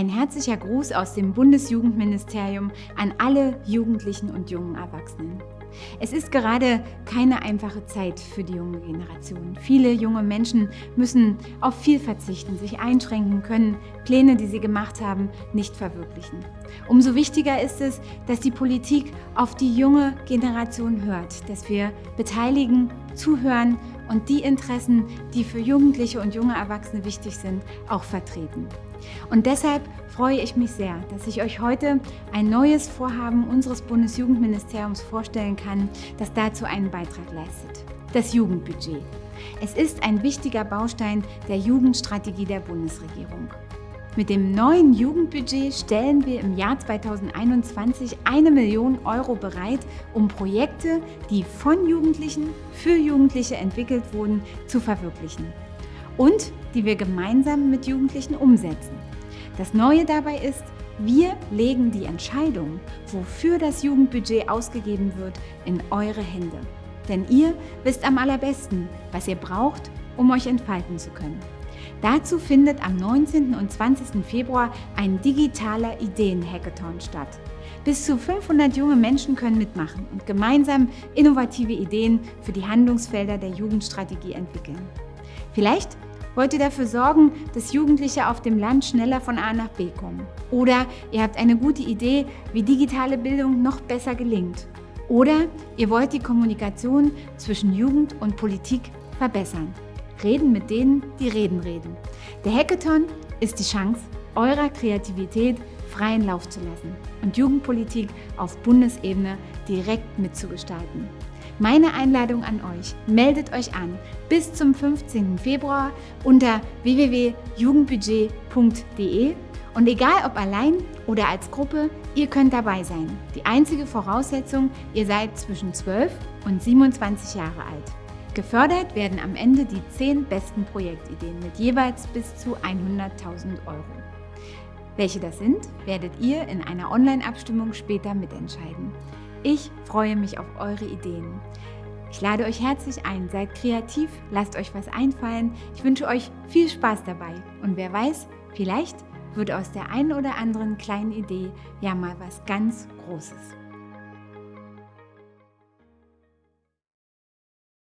Ein herzlicher Gruß aus dem Bundesjugendministerium an alle Jugendlichen und jungen Erwachsenen. Es ist gerade keine einfache Zeit für die junge Generation. Viele junge Menschen müssen auf viel verzichten, sich einschränken können, Pläne, die sie gemacht haben, nicht verwirklichen. Umso wichtiger ist es, dass die Politik auf die junge Generation hört, dass wir beteiligen, zuhören und die Interessen, die für Jugendliche und junge Erwachsene wichtig sind, auch vertreten. Und deshalb freue ich mich sehr, dass ich euch heute ein neues Vorhaben unseres Bundesjugendministeriums vorstellen kann, das dazu einen Beitrag leistet. Das Jugendbudget. Es ist ein wichtiger Baustein der Jugendstrategie der Bundesregierung. Mit dem neuen Jugendbudget stellen wir im Jahr 2021 eine Million Euro bereit, um Projekte, die von Jugendlichen für Jugendliche entwickelt wurden, zu verwirklichen und die wir gemeinsam mit Jugendlichen umsetzen. Das Neue dabei ist, wir legen die Entscheidung, wofür das Jugendbudget ausgegeben wird, in eure Hände. Denn ihr wisst am allerbesten, was ihr braucht, um euch entfalten zu können. Dazu findet am 19. und 20. Februar ein digitaler Ideen-Hackathon statt. Bis zu 500 junge Menschen können mitmachen und gemeinsam innovative Ideen für die Handlungsfelder der Jugendstrategie entwickeln. Vielleicht wollt ihr dafür sorgen, dass Jugendliche auf dem Land schneller von A nach B kommen. Oder ihr habt eine gute Idee, wie digitale Bildung noch besser gelingt. Oder ihr wollt die Kommunikation zwischen Jugend und Politik verbessern. Reden mit denen, die reden reden. Der Hackathon ist die Chance, eurer Kreativität freien Lauf zu lassen und Jugendpolitik auf Bundesebene direkt mitzugestalten. Meine Einladung an euch, meldet euch an bis zum 15. Februar unter www.jugendbudget.de und egal ob allein oder als Gruppe, ihr könnt dabei sein. Die einzige Voraussetzung, ihr seid zwischen 12 und 27 Jahre alt. Gefördert werden am Ende die 10 besten Projektideen mit jeweils bis zu 100.000 Euro. Welche das sind, werdet ihr in einer Online-Abstimmung später mitentscheiden. Ich freue mich auf eure Ideen. Ich lade euch herzlich ein, seid kreativ, lasst euch was einfallen. Ich wünsche euch viel Spaß dabei. Und wer weiß, vielleicht wird aus der einen oder anderen kleinen Idee ja mal was ganz Großes.